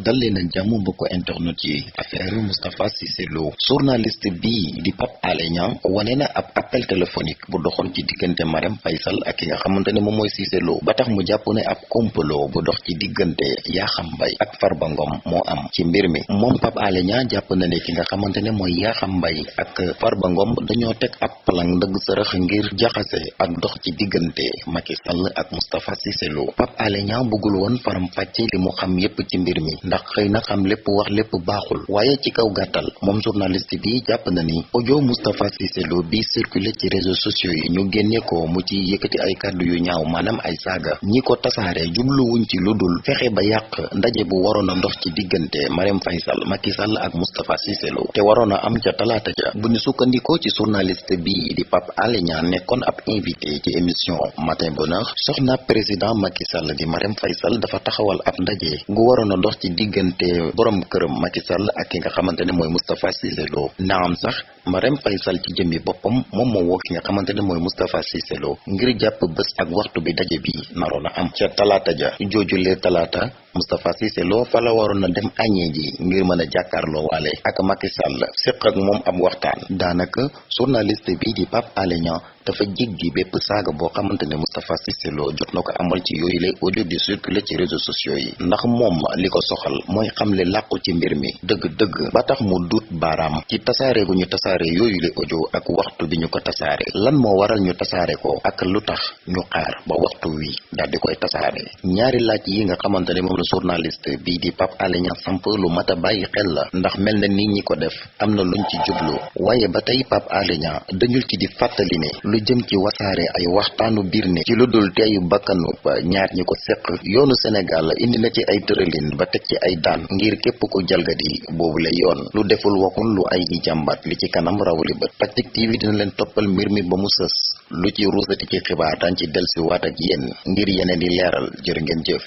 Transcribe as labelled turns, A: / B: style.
A: dal leen ak jàmm mbokku internet yi affaire Moustapha Cissé Lo journaliste bii di Pape Alé Niang na ab appel téléphonique bu doxoon ci diggante Marème Faye Sall ak ki nga xamante ne mooy Cissé Lo. Ba tax mu jàpp ne ab complot bu dox ci diggante Yakham Mbaye ak Farba Ngom moo am ci mbir mi. Moom Pape Alé jàpp na ne ki nga xamante ne mooy Yakham Mbaye ak Farba Ngom dañoo teg ab plan ndëgg sërëx ngir jaxase ak dox ci diggante Macky Sall ak Moustapha Cissé Lo. Pape Alé Niang bëggul woon faram fàcce li mu xam yépp ci mbir mi. Ndax xëy na xam lépp wax lépp baaxul. Waaye ci kaw moom journaliste bi jàpp na ni audio Moustapha Cissé bi circulé ci réseaux sociaux yi ñu génne ko mu ci yëkkati ay kàddu yu ñaaw maanaam ay saaga. Ñi ko tasaare jubluwuñ ci lu dul fexe ba yàq ndaje bu waroon a ndox ci diggante Marème Faye Macky Sall ak Cissé Lo. Te am ca talaata ja bu ñu sukkandikoo ci journaliste bi di Pape Alé Niang nekkoon ab invité ci émission Matin Bonheur soxna président Macky Sall di Marème Faye Sall dafa taxawal ab ndaje gu waroon dox ci borom këram Macky Sall ak ki nga xamante ne mooy Cissé Lo. Naam sax Marème Faye Sall ci jëmmi boppam moom moo woo ki nga xamante ne mooy Cissé Lo ngir ak waxtu bi daje bi naroon am. Ca talaata ja joojulee talaata Moustapha Cissé Lo fa la waroon a dem añee ji ngir mën a jàkkaarloo waale ak Macky Sall ak moom ab waxtaan. Daanaka journaliste bi di Pape Alé dafa jéggi bépp saaga boo xamante ne Moustapha Cissé Lo jot ko amal ci yooyu lay audio di circuler ci réseaux sociaux yi. ndax moom li ko soxal mooy xamle làqu ci mbir mi dëgg-dëgg ba tax mu duut baaraam ci tasaare gu ñu tasaare lay audio ak waxtu bi ñu ko tasaare. lan moo waral ñu tasaare ko ak lu tax ñu xaar ba waxtu wi daal di koy tasaare. ñaari laaj yi nga xamante ne moom la journaliste bii di Pape Alé samp lu mat a bàyyi xel la ndax mel na nit ñi ko def am na luñ ci jublu. waaye ba tey Pape dañul ci di fàttali ne lu jëm ci wasaare ay waxtaanu biir ne ci lu dul teeyu bakkanu ba ñaar ñi ko seq yoonu Sénégal indi na ci ay tëralin ba teg ci ay daan ngir képp ku jalgati boobu la yoon. Lu deful waxul lu ay di jàmbat li ci kanam rawli bët. Tactic TV dina leen toppal mbir mi ba mu lu ci ruusati ci xibaar daan ci dellusiwaat ak yéen ngir yeneen di leeral. Jërë ngeen jëf